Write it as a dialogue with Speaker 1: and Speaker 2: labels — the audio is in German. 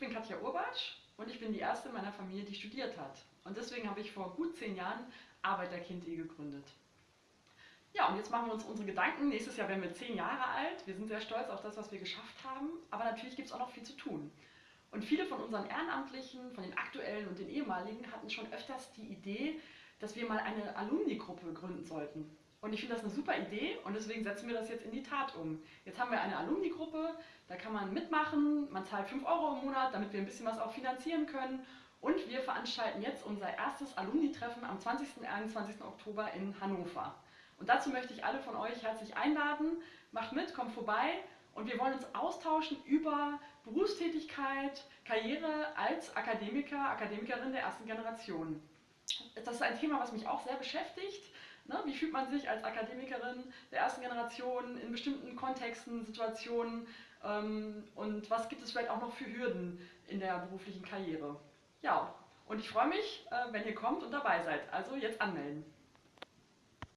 Speaker 1: bin Katja Urbatsch und ich bin die erste in meiner Familie, die studiert hat. Und deswegen habe ich vor gut zehn Jahren Arbeiterkind.de gegründet. Ja, und jetzt machen wir uns unsere Gedanken. Nächstes Jahr werden wir zehn Jahre alt. Wir sind sehr stolz auf das, was wir geschafft haben. Aber natürlich gibt es auch noch viel zu tun. Und viele von unseren Ehrenamtlichen, von den aktuellen und den ehemaligen, hatten schon öfters die Idee, dass wir mal eine Alumni-Gruppe gründen sollten. Und ich finde das eine super Idee und deswegen setzen wir das jetzt in die Tat um. Jetzt haben wir eine Alumni-Gruppe, da kann man mitmachen, man zahlt 5 Euro im Monat, damit wir ein bisschen was auch finanzieren können. Und wir veranstalten jetzt unser erstes Alumni-Treffen am 20. und 21. Oktober in Hannover. Und dazu möchte ich alle von euch herzlich einladen. Macht mit, kommt vorbei und wir wollen uns austauschen über Berufstätigkeit, Karriere als Akademiker, Akademikerin der ersten Generation. Das ist ein Thema, was mich auch sehr beschäftigt. Ne? Wie fühlt man sich als Akademikerin der ersten Generation in bestimmten Kontexten, Situationen ähm, und was gibt es vielleicht auch noch für Hürden in der beruflichen Karriere? Ja, und ich freue mich, äh, wenn ihr kommt und dabei seid. Also jetzt anmelden.